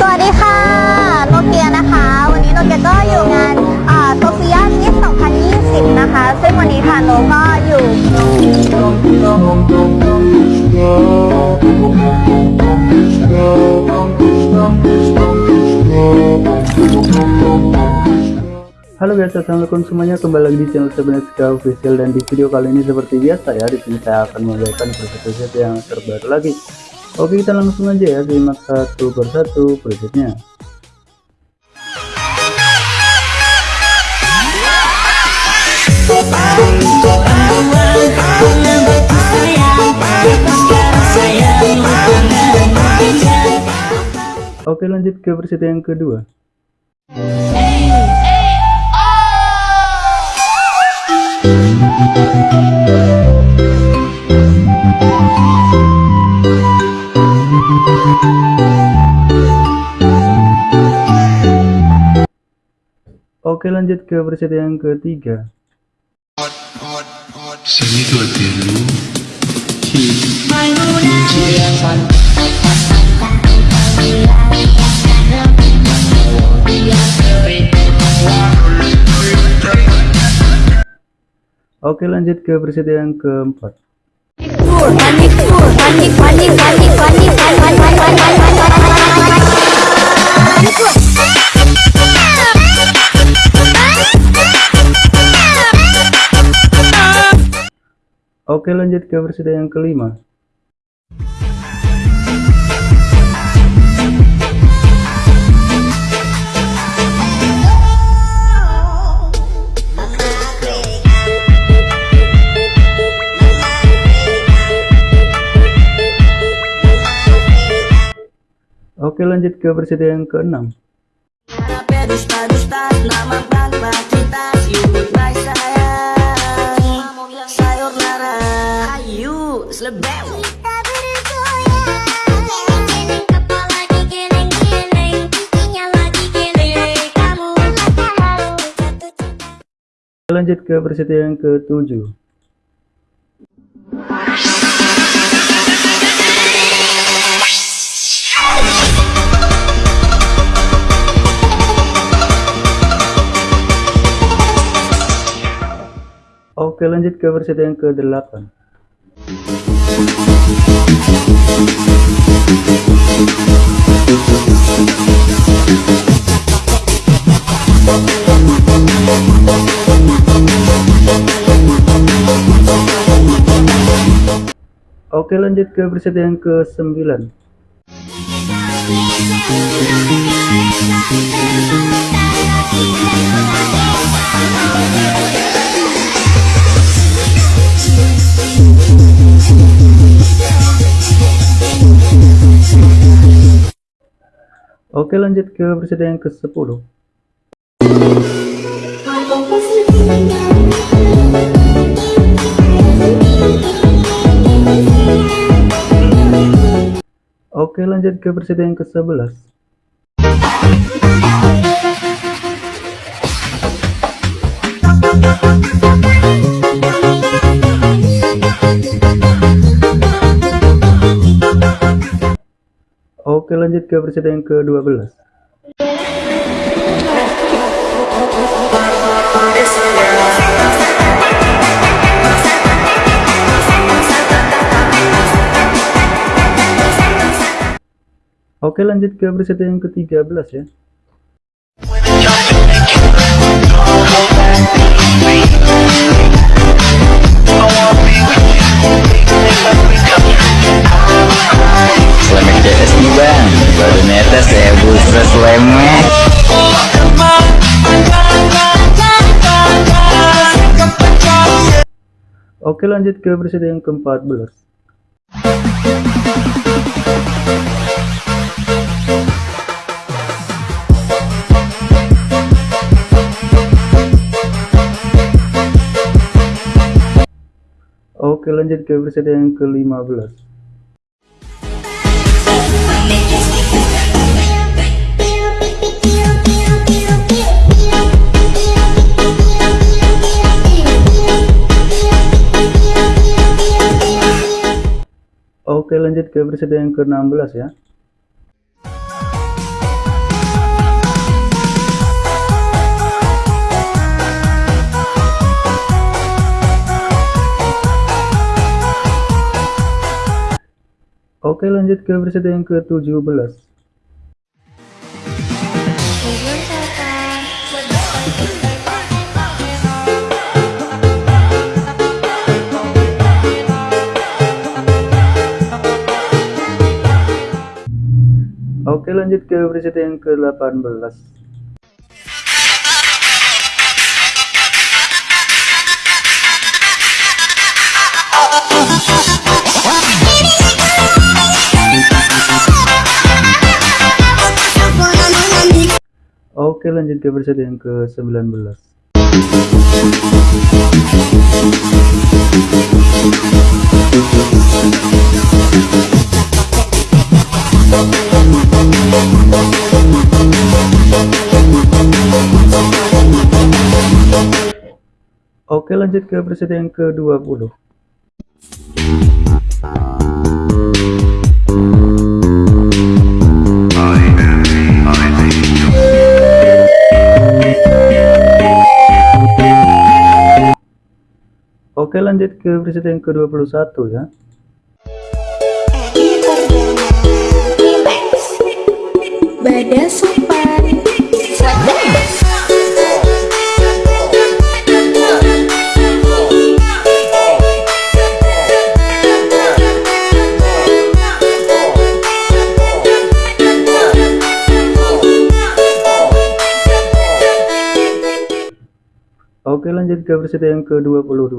สวัสดีค่ะ โนเกียนะคะ วันนี้โนเกียก็อยู่งานโซเฟียมิส2020 นะคะ ซึ่งวันนี้ค่ะโนก็อยู่ Halo guys, assalamualaikum semuanya. Kembali lagi di channel Sebenarnya Official dan di video kali ini seperti biasa ya, di sini saya akan membagikan preset-preset yang terbaru lagi. Oke, kita langsung aja ya simak satu persatu presetnya. Oke, lanjut ke preset yang kedua. Oke lanjut ke preset yang ketiga. Sini dua dulu. Oke lanjut ke preset yang keempat. Panik panik panik panik panik Oke lanjut ke preset yang kelima Oke lanjut ke preset yang keenam. Sayur lara ayu selebem Lanjut ke preset yang ketujuh Oke lanjut ke preset yang ke-8 Oke lanjut ke preset yang ke-9 Oke lanjut ke preset yang ke-10 Oke lanjut ke preset yang ke-11 Oke lanjut ke preset yang ke-12 Oke lanjut ke preset yang ke-13 ya. JS nih bang Baru netes ya booster selamat Oke lanjut ke preset yang ke-14. Oke lanjut ke preset yang ke-15 ke episode yang ke-16 ya. Oke lanjut ke episode yang ke-17 Oke lanjut ke versi yang ke-18 Oke lanjut ke versi yang ke-19 Oke lanjut ke versi yang ke-20 Oke lanjut ke versi yang ke-21 ya. Bada sopan Oke lanjut ke versi yang ke-22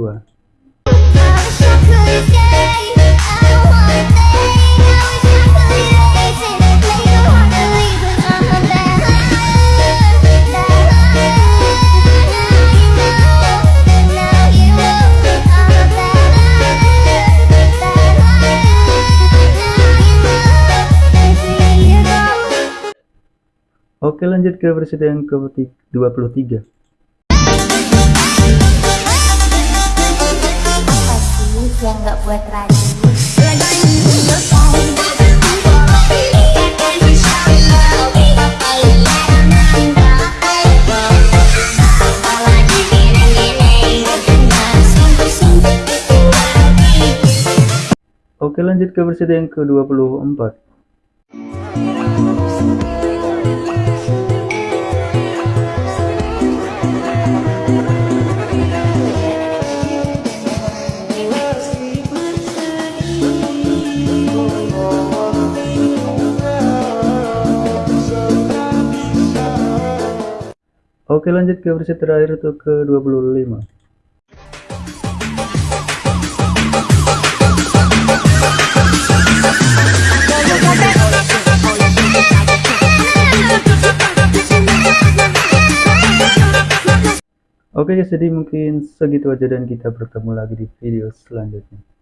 Oke lanjut ke versi yang ke-23 buat Oke lanjut ke versi yang ke-24 Oke lanjut ke versi terakhir untuk ke-25 Oke guys, jadi mungkin segitu aja dan kita bertemu lagi di video selanjutnya.